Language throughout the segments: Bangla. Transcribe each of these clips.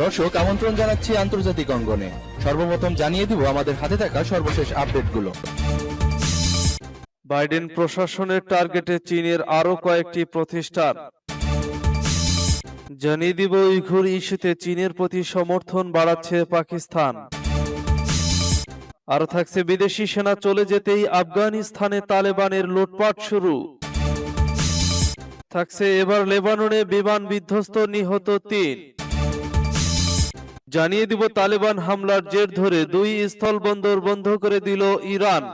দর্শক, আমন্ত্রণ জানাচ্ছি আন্তর্জাতিক অঙ্গনে। সর্বপ্রথম জানিয়ে দিব আমাদের হাতে থাকা সর্বশেষ আপডেটগুলো। বাইডেন প্রশাসনের টার্গেটে চীনের আরও কয়েকটি প্রতিষ্ঠান। জানিয়ে দিব, উইঘুর ইস্যুতে চীনের প্রতি সমর্থন বাড়াচ্ছে পাকিস্তান। আরও থাকছে বিদেশি সেনা, চলে যেতেই আফগানিস্তানে তালেবানের লুটপাট শুরু। থাকছে এবার লেবাননে বিমান বিধ্বস্ত নিহত তিন। জানিয়ে দিব, তালেবান হামলার জের ধরে দুই স্থলবন্দর বন্ধ করে দিল ইরান।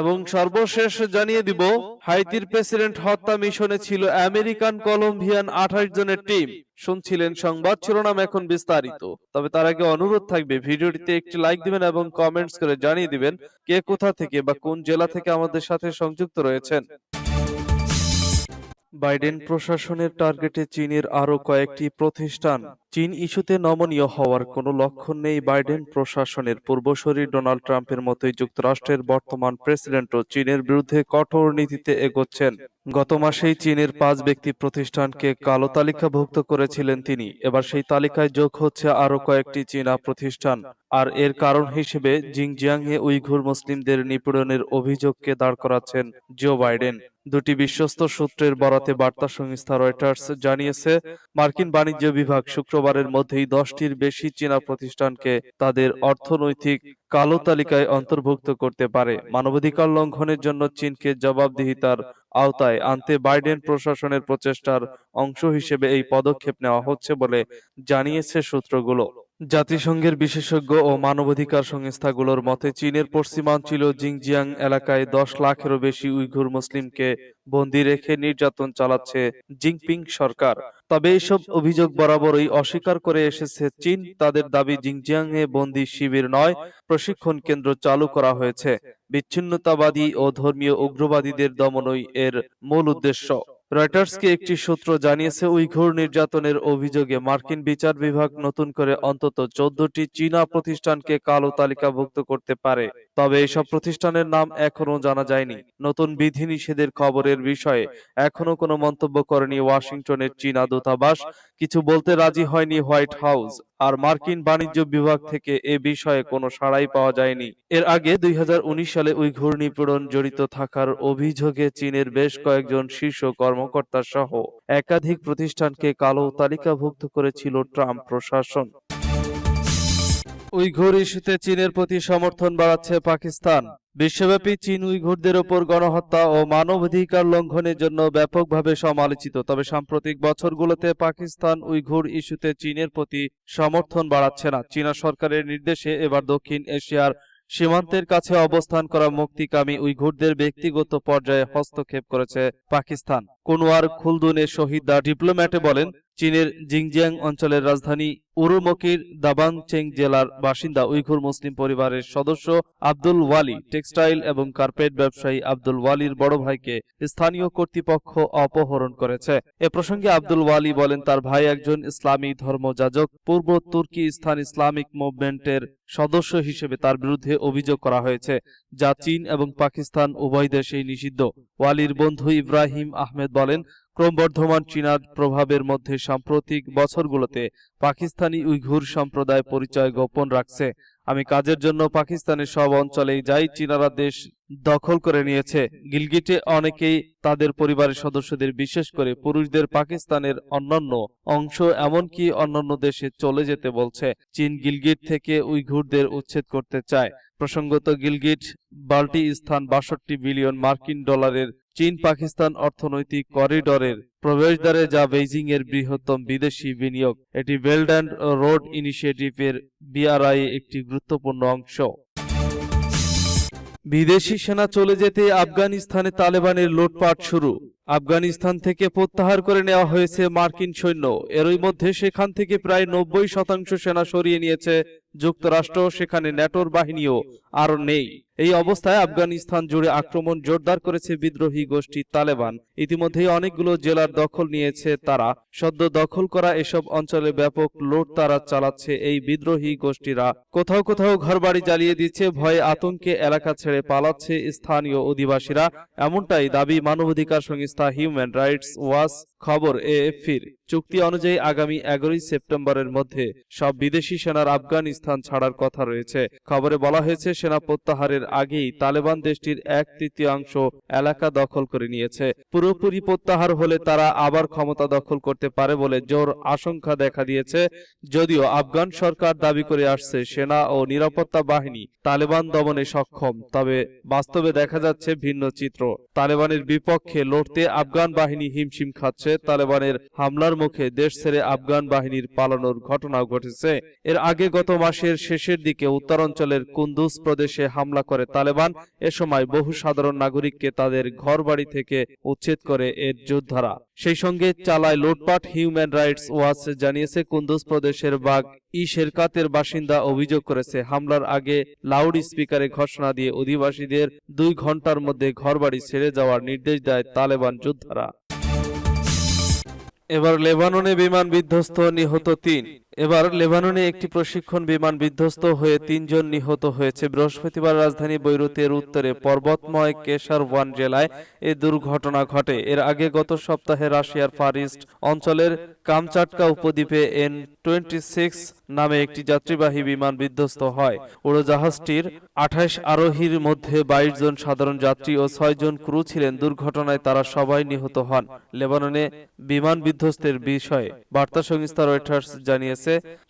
এবং সর্বশেষ জানিয়ে দিব, হাইতির প্রেসিডেন্ট হত্যা মিশনে ছিল আমেরিকান কলম্বিয়ান আঠাশ জনের টিম। শুনছিলেন সংবাদ, শিরোনাম এখন বিস্তারিত। তবে তার আগে অনুরোধ থাকবে, ভিডিওটিতে একটি লাইক দিবেন এবং কমেন্টস করে জানিয়ে দিবেন কে কোথা থেকে বা কোন জেলা থেকে আমাদের সাথে সংযুক্ত রয়েছেন। বাইডেন প্রশাসনের টার্গেটে চীনের আরও কয়েকটি প্রতিষ্ঠান। চীন ইস্যুতে নমনীয় হওয়ার কোনো লক্ষণ নেই বাইডেন প্রশাসনের। পূর্বসূরি ডোনাল্ড ট্রাম্পের মতোই যুক্তরাষ্ট্রের বর্তমান প্রেসিডেন্টও চীনের বিরুদ্ধে কঠোর নীতিতে এগোচ্ছেন। গত মাসেই চীনের পাঁচ ব্যক্তি প্রতিষ্ঠানকে কালো তালিকাভুক্ত করেছিলেন তিনি। এবার সেই তালিকায় যোগ হচ্ছে আরও কয়েকটি চীনা প্রতিষ্ঠান। আর এর কারণ হিসেবে জিংজিয়াংয়ে উইঘুর মুসলিমদের নিপীড়নের অভিযোগকে দাঁড় করাচ্ছেন জো বাইডেন। দুটি বিশ্বস্ত সূত্রের বরাতে বার্তা সংস্থা রয়টার্স জানিয়েছে, মার্কিন বাণিজ্য বিভাগ শুক্রবারের মধ্যেই দশটির বেশি চীনা প্রতিষ্ঠানকে তাদের অর্থনৈতিক কালো তালিকায় অন্তর্ভুক্ত করতে পারে। মানবাধিকার লঙ্ঘনের জন্য চীনকে জবাবদিহিতার আওতায় আনতে বাইডেন প্রশাসনের প্রচেষ্টার অংশ হিসেবে এই পদক্ষেপ নেওয়া হচ্ছে বলে জানিয়েছে সূত্রগুলো। জাতিসংঘের বিশেষজ্ঞ ও মানবাধিকার সংস্থাগুলোর মতে চীনের পশ্চিমাঞ্চল জিংজিয়াং এলাকায় দশ লাখেরও বেশি উইঘুর মুসলিমকে বন্দী রেখে নির্যাতন চালাচ্ছে জিংপিং সরকার। তবে এইসব অভিযোগ বরাবরই অস্বীকার করে এসেছে চীন। তাদের দাবি জিংজিয়াংয়ে বন্দী শিবির নয়, প্রশিক্ষণ কেন্দ্র চালু করা হয়েছে। বিচ্ছিন্নতাবাদী ও ধর্মীয় উগ্রবাদীদের দমনই এর মূল উদ্দেশ্য। রয়টার্সকে একটি সূত্র জানিয়েছে উইঘুর নির্যাতনের অভিযোগে মার্কিন বিচার বিভাগ নতুন করে অন্তত চোদ্দটি চীনা প্রতিষ্ঠানকে কালো তালিকাভুক্ত করতে পারে। তবে এইসব প্রতিষ্ঠানের নাম এখনও জানা যায়নি। নতুন বিধিনিষেধের খবরের বিষয়ে এখনও কোনো মন্তব্য করেনি ওয়াশিংটনের চীনা দূতাবাস। কিছু বলতে রাজি হয়নি হোয়াইট হাউস, আর মার্কিন বাণিজ্য বিভাগ থেকে এ বিষয়ে কোনো সাড়াই পাওয়া যায়নি। এর আগে দুই হাজার উনিশ সালে উইঘুর নিপীড়ন জড়িত থাকার অভিযোগে চীনের বেশ কয়েকজন শীর্ষ কর্মকর্তা সহ একাধিক প্রতিষ্ঠানকে কালো তালিকাভুক্ত করেছিল ট্রাম্প প্রশাসন। উইঘুর ইস্যুতে চীনের প্রতি সমর্থন বাড়াচ্ছে পাকিস্তান। বিশ্বব্যাপী চীন উইঘুরদের ওপর গণহত্যা ও মানবাধিকার লঙ্ঘনের জন্য ব্যাপকভাবে সমালোচিত। তবে সাম্প্রতিক বছরগুলোতে পাকিস্তান উইঘুর ইস্যুতে চীনের প্রতি সমর্থন বাড়াচ্ছে না। চীনা সরকারের নির্দেশে এবার দক্ষিণ এশিয়ার সীমান্তের কাছে অবস্থান করা মুক্তিকামী উইঘুরদের ব্যক্তিগত পর্যায়ে হস্তক্ষেপ করেছে পাকিস্তান। কুনওয়ার খুলদুনে শহীদ দা ডিপ্লোম্যাটে বলেন চীনের জিংজিয়াং অঞ্চলের রাজধানী উরুমকির দাবাংচেং জেলার বাসিন্দা উইঘুর মুসলিম পরিবারের সদস্য আব্দুল ওয়ালি, টেক্সটাইল এবং কার্পেট ব্যবসায়ী আব্দুল ওয়ালির বড় ভাইকে স্থানীয় কর্তৃপক্ষ অপহরণ করেছে। এ প্রসঙ্গে আব্দুল ওয়ালি বলেন, তার ভাই একজন ইসলামী ধর্মযাজক, পূর্ব তুর্কি স্থান ইসলামিক মুভমেন্টের সদস্য হিসেবে তার বিরুদ্ধে অভিযোগ করা হয়েছে, যা চীন এবং পাকিস্তান উভয় দেশেই নিষিদ্ধ। ওয়ালির বন্ধু ইব্রাহিম আহমেদ বলেন ক্রমবর্ধমান চীনার প্রভাবের মধ্যে সাম্প্রতিক বছরগুলোতে পাকিস্তানি উইঘুর সম্প্রদায় পরিচয় গোপন রাখছে। আমি কাজের জন্য পাকিস্তানের সব অঞ্চলেই যাই, চীনারা দেশ দখল করে নিয়েছে। গিলগিটে অনেকেই তাদের পরিবারের সদস্যদের বিশেষ করে পুরুষদের পাকিস্তানের অন্যান্য অংশ, এমনকি অন্যান্য দেশে চলে যেতে বলছে। চীন গিলগিট থেকে উইঘুরদের উচ্ছেদ করতে চায়। প্রসঙ্গত গিলগিট বাল্টি স্থান বাষট্টি বিলিয়ন মার্কিন ডলারের চীন পাকিস্তান অর্থনৈতিক করিডরের প্রবেশদ্বারে যা বেইজিং এর বৃহত্তম বিদেশি বিনিয়োগ, এটি বেল্ট অ্যান্ড রোড ইনিশিয়েটিভের বিআরআই একটি গুরুত্বপূর্ণ অংশ। বিদেশি সেনা চলে যেতে আফগানিস্তানে তালেবানের লুটপাট শুরু। আফগানিস্তান থেকে প্রত্যাহার করে নেওয়া হয়েছে মার্কিন সৈন্য। এরই মধ্যে সেখান থেকে প্রায় নব্বই শতাংশ সেনা সরিয়ে নিয়েছে যুক্তরাষ্ট্র, সেখানে ন্যাটোর বাহিনীও আর নেই। এই অবস্থায় আফগানিস্তান জুড়ে আক্রমণ জোরদার করেছে বিদ্রোহী গোষ্ঠী তালেবান। ইতিমধ্যেই অনেকগুলো জেলার দখল নিয়েছে তারা। সদ্য দখল করা এসব অঞ্চলে ব্যাপক লুট তারা চালাচ্ছে এই বিদ্রোহী গোষ্ঠীরা। কোথাও কোথাও ঘরবাড়ি জ্বালিয়ে দিচ্ছে, ভয়ে আতঙ্কে এলাকা ছেড়ে পালাচ্ছে স্থানীয় অধিবাসীরা। এমনটাই দাবি মানবাধিকার সংস্থা হিউম্যান রাইটস ওয়াচ খবর এএফপির। চুক্তি অনুযায়ী আগামী এগারোই সেপ্টেম্বরের মধ্যে সব বিদেশি সেনার আফগানিস্তান ছাড়ার কথা রয়েছে। খবরে বলা হয়েছে সেনা প্রত্যাহারের আগেই তালেবান দেশটির এক তৃতীয়াংশ এলাকা দখল করে নিয়েছে। পুরোপুরি প্রত্যাহার হলে তারা আবার ক্ষমতা দখল করতে পারে বলে জোর আশঙ্কা দেখা দিয়েছে। যদিও আফগান সরকার দাবি করে আসছে, সেনা ও নিরাপত্তা বাহিনী তালেবান দমনে সক্ষম, তবে বাস্তবে দেখা যাচ্ছে ভিন্ন চিত্র। তালেবানের বিপক্ষে লড়তে আফগান বাহিনী হিমশিম খাচ্ছে, তালেবানের হামলার মুখে দেশ ছেড়ে আফগান বাহিনীর পালানোর ঘটনাও ঘটেছে। এর আগে গত মাসের শেষের দিকে উত্তরাঞ্চলের কুন্দুজ প্রদেশে হামলা করে তালেবান, এ সময় বহু সাধারণ নাগরিককে তাদের ঘরবাড়ি থেকে উচ্ছেদ করে এর যোদ্ধারা। সেই সঙ্গে চালায় লুটপাট হিউম্যান রাইটস ওয়াচ জানিয়েছে কুন্দুজ প্রদেশের বাগ ই শেরকাতের বাসিন্দা অভিযোগ করেছে, হামলার আগে লাউড স্পিকারে ঘোষণা দিয়ে অধিবাসীদের দুই ঘণ্টার মধ্যে ঘরবাড়ি ছেড়ে যাওয়ার নির্দেশ দেয় তালেবান যোদ্ধারা। এবার লেবাননে বিমান বিধ্বস্ত নিহত তিন। এবার লেবাননে একটি প্রশিক্ষণ বিমান বিধ্বস্ত হয়ে তিনজন নিহত হয়েছে। বৃহস্পতিবার রাজধানী বৈরুতের উত্তরে পর্বতময় কেশারওয়ান জেলায় এ দুর্ঘটনা ঘটে। এর আগে গত সপ্তাহে রাশিয়ার ফারিস্ট অঞ্চলের কামচাটকা উপদ্বীপে এন টোয়েন্টি সিক্স নামে একটি যাত্রীবাহী বিমান বিধ্বস্ত হয়। উড়োজাহাজটির আঠাশ আরোহীর মধ্যে বাইশ জন সাধারণ যাত্রী ও ছয় জন ক্রু ছিলেন। দুর্ঘটনায় তারা সবাই নিহত হন। লেবাননে বিমান বিধ্বস্তের বিষয়ে বার্তা সংস্থা রয়টার্স জানিয়েছে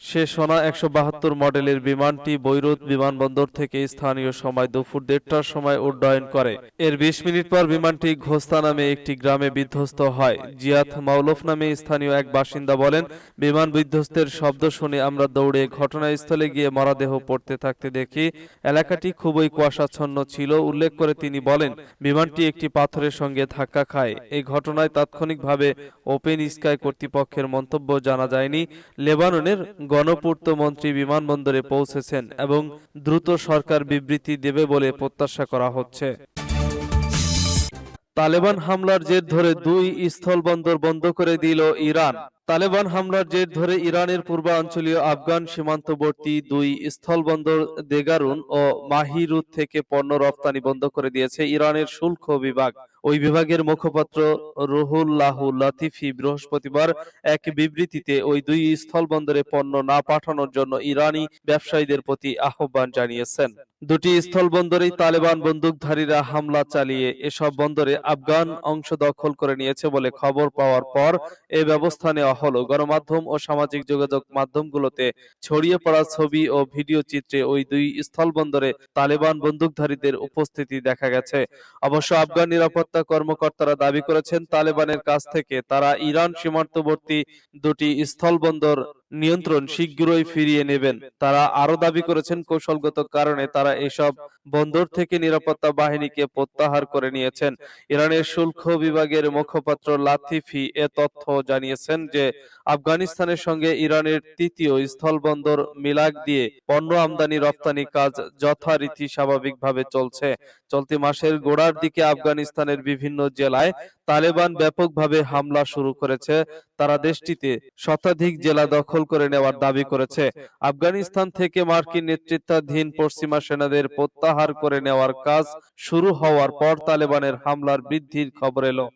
সে সোনা একশো বাহাত্তর মডেলের বিমানটি বৈরুত বিমানবন্দর থেকে স্থানীয় সময় দুপুর দেড়টার সময় উড্ডয়ন করে। এর বিশ মিনিট পর বিমানটি ঘোস্তা নামে একটি গ্রামে বিধ্বস্ত হয়। জিয়াত মাউলফ নামে স্থানীয় এক বাসিন্দা বলেন, বিমান বিধ্বস্তের শব্দ শুনে আমরা দৌড়ে ঘটনাস্থলে গিয়ে মরাদেহ পড়তে থাকতে দেখি, এলাকাটি খুবই কুয়াশাচ্ছন্ন ছিল। উল্লেখ করে তিনি বলেন, বিমানটি একটি পাথরের সঙ্গে ধাক্কা খায়। এই ঘটনায় তাৎক্ষণিকভাবে ওপেন স্কাই কর্তৃপক্ষের মন্তব্য জানা যায়নি। লেবাননের গণপূর্ত মন্ত্রী বিমানবন্দরে পৌঁছেছেন এবং দ্রুত সরকার বিবৃতি দেবে বলে প্রত্যাশা করা হচ্ছে। তালেবান হামলার জের ধরে দুই স্থলবন্দর বন্ধ করে দিল ইরান। তালেবান হামলার জের ধরে ইরানের পূর্বাঞ্চলীয় আফগান সীমান্তবর্তী দুই স্থলবন্দর দেগারুন ও মাহিরুত থেকে পণ্য রপ্তানি বন্ধ করে দিয়েছে ইরানের শুল্ক বিভাগ। ওই বিভাগের মুখপাত্র রুহুল্লাহ লাতিফি বৃহস্পতিবার এক বিবৃতিতে ওই দুই স্থলবন্দরে পণ্য না পাঠানোর জন্য ইরানি ব্যবসায়ীদের প্রতি আহ্বান জানিয়েছেন। দুটি স্থলবন্দরেই তালেবান বন্দুকধারীরা হামলা চালিয়ে এসব বন্দরে আফগান অংশ দখল করে নিয়েছে বলে খবর পাওয়ার পর এ ব্যবস্থা নেওয়া হলো। গণমাধ্যম ও সামাজিক যোগাযোগ মাধ্যমগুলোতে ছড়িয়ে পড়া ছবি ও ভিডিও চিত্রে ওই দুই স্থলবন্দরে তালেবান বন্দুকধারীদের উপস্থিতি দেখা গেছে। অবশ্য আফগান নিরাপত্তা কর্মকর্তারা দাবি করেছেন তালেবানের কাছ থেকে তারা ইরান সীমান্তবর্তী দুটি স্থলবন্দর নিয়ন্ত্রণ শীঘ্রই ফিরিয়ে নেবেন। তারা আরও দাবি করেছেন কৌশলগত কারণে তারা এসব বন্দর থেকে নিরাপত্তা বাহিনীকে প্রত্যাহার করে নিয়েছেন। ইরানের শুল্ক বিভাগের মুখপাত্র লাতিফি এ তথ্য জানিয়েছেন যে আফগানিস্তানের সঙ্গে ইরানের তৃতীয় স্থলবন্দর মিলাক দিয়ে পণ্য আমদানি রপ্তানি কাজ যথারীতি স্বাভাবিকভাবে চলছে। চলতি মাসের গোড়ার দিকে আফগানিস্তানের বিভিন্ন জেলায় তালেবান ব্যাপকভাবে হামলা শুরু করেছে। তারা দেশটিতে শতাধিক জেলা দখল করে নেওয়ার দাবি করেছে। আফগানিস্তান থেকে মার্কিন নেতৃত্বাধীন পশ্চিমা সেনাদের প্রত্যাহার করে নেওয়ার কাজ শুরু হওয়ার পর তালেবানের হামলার বৃদ্ধির খবর এলো।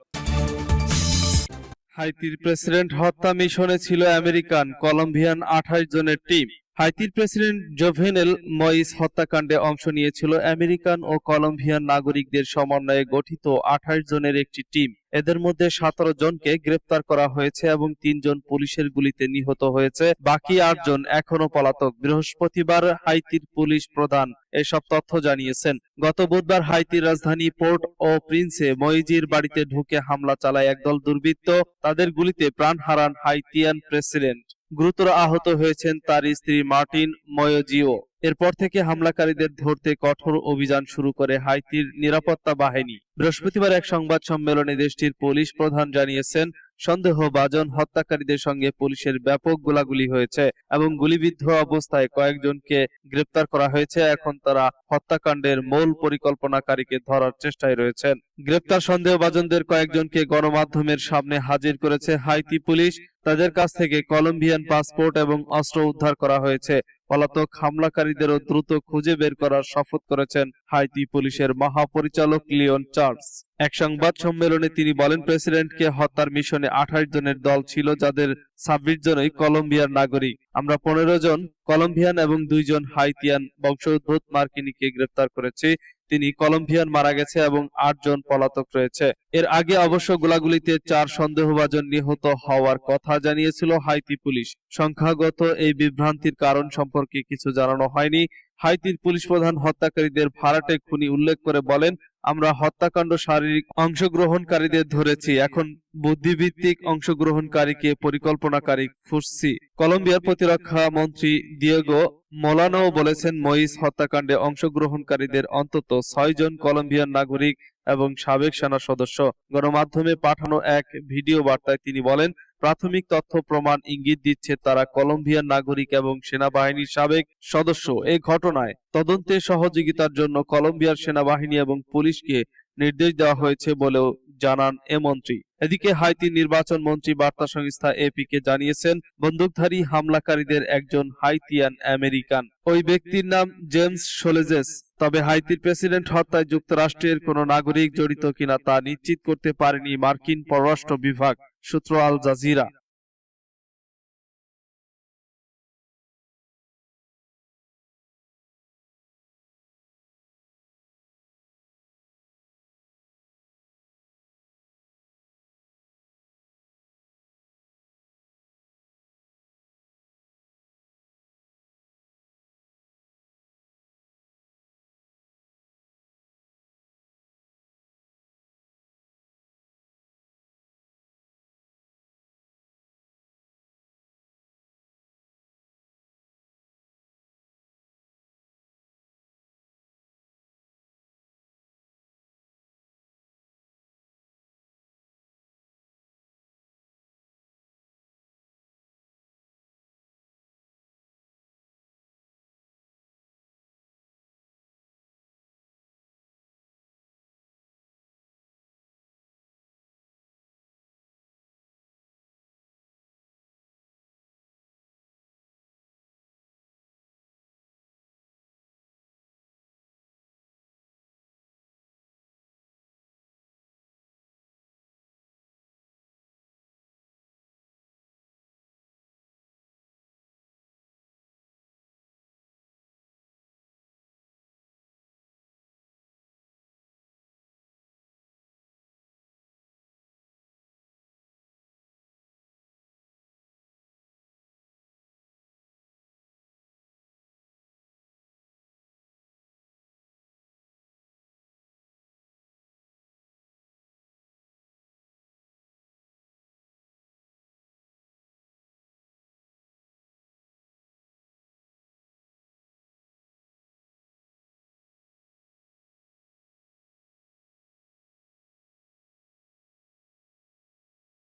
হাইতির প্রেসিডেন্ট হত্যা মিশনে ছিল আমেরিকান কলম্বিয়ান আঠাশ জনের টিম। হাইতির প্রেসিডেন্ট জোভেনেল মইস হত্যাকাণ্ডে অংশ নিয়েছিল আমেরিকান ও কলম্বিয়ান নাগরিকদের সমন্বয়ে গঠিত আঠাশ জনের একটি টিম। এদের মধ্যে সতেরো জনকে গ্রেপ্তার করা হয়েছে এবং তিনজন পুলিশের গুলিতে নিহত হয়েছে। বাকি আটজন এখনও পলাতক। বৃহস্পতিবার হাইতির পুলিশ প্রধান এসব তথ্য জানিয়েছেন। গত বুধবার হাইতির রাজধানী পোর্ট ও প্রিন্সে মইজির বাড়িতে ঢুকে হামলা চালায় একদল দুর্বৃত্ত। তাদের গুলিতে প্রাণ হারান হাইতিয়ান প্রেসিডেন্ট। গুরুতর আহত হয়েছেন তার স্ত্রী মার্টিন ময়োজিও। এরপর থেকে হামলাকারীদের ধরতে কঠোর অভিযান শুরু করে হাইতির নিরাপত্তা বাহিনী। বৃহস্পতিবার এক সংবাদ সম্মেলনে দেশটির পুলিশ প্রধান জানিয়েছেন, সন্দেহভাজন হত্যাকারীদের সঙ্গে পুলিশের ব্যাপক গোলাগুলি হয়েছে এবং গুলিবিদ্ধ অবস্থায় কয়েকজনকে গ্রেপ্তার করা হয়েছে। এখন তারা হত্যাকাণ্ডের মূল পরিকল্পনাকারীকে ধরার চেষ্টায় রয়েছেন। গ্রেপ্তার সন্দেহভাজনদের কয়েকজনকে গণমাধ্যমের সামনে হাজির করেছে হাইতি পুলিশ। তাদের কাছ থেকে কলম্বিয়ান পাসপোর্ট এবং অস্ত্র উদ্ধার করা হয়েছে। পলাতক হামলাকারীদেরও দ্রুত খুঁজে বের করার শপথ করেছেন হাইতি পুলিশের মহাপরিচালক লিওন চার্লস। এক সংবাদ সম্মেলনে তিনি বলেন, প্রেসিডেন্টকে হত্যার মিশনে আঠাশ জনের দল ছিল, যাদের ছাব্বিশ জনই কলম্বিয়ার নাগরিক। আমরা পনেরো জন কলম্বিয়ান এবং দুইজন হাইতিয়ান বংশোদ্ভূত মার্কিনীকে গ্রেপ্তার করেছি। তিনি কলম্বিয়ান মারা গেছে এবং আটজন পলাতক রয়েছে। এর আগে অবশ্য গোলাগুলিতে চার সন্দেহভাজন নিহত হওয়ার কথা জানিয়েছিল হাইতি পুলিশ। সংখ্যাগত এই বিভ্রান্তির কারণ সম্পর্কে কিছু জানানো হয়নি। হাইতির পুলিশ প্রধান হত্যাকারীদের ভাড়াটে খুনি উল্লেখ করে বলেন, আমরা হত্যাকাণ্ড শারীরিক অংশগ্রহণকারীদের ধরেছি, এখন বুদ্ধিভিত্তিক অংশগ্রহণকারীকে পরিকল্পনাকারী খুঁজছি। কলম্বিয়ার প্রতিরক্ষা মন্ত্রী দিয়েগো মোলানো বলেছেন মইস হত্যাকাণ্ডে অংশগ্রহণকারীদের অন্তত ছয় জন কলম্বিয়ান নাগরিক এবং সাবেক সেনা সদস্য গণমাধ্যমে পাঠানো এক ভিডিও বার্তায় তিনি বলেন প্রাথমিক তথ্য প্রমাণ ইঙ্গিত দিচ্ছে তারা কলম্বিয়ান নাগরিক এবং সেনাবাহিনীর সাবেক সদস্য। এই ঘটনায় তদন্তে সহযোগিতার জন্য কলম্বিয়ার সেনাবাহিনী এবং পুলিশকে নির্দেশ দেওয়া হয়েছে বলেও জানান এ মন্ত্রী। এদিকে হাইতি নির্বাচন মন্ত্রী বার্তা সংস্থা এপি কে জানিয়েছেন, বন্দুকধারী হামলাকারীদের একজন হাইতিয়ান আমেরিকান। ওই ব্যক্তির নাম জেমস সোলেজেস। তবে হাইতির প্রেসিডেন্ট হত্যায় যুক্তরাষ্ট্রের কোনো নাগরিক জড়িত কিনা তা নিশ্চিত করতে পারেনি মার্কিন পররাষ্ট্র বিভাগ। সূত্র আল জাজিরা।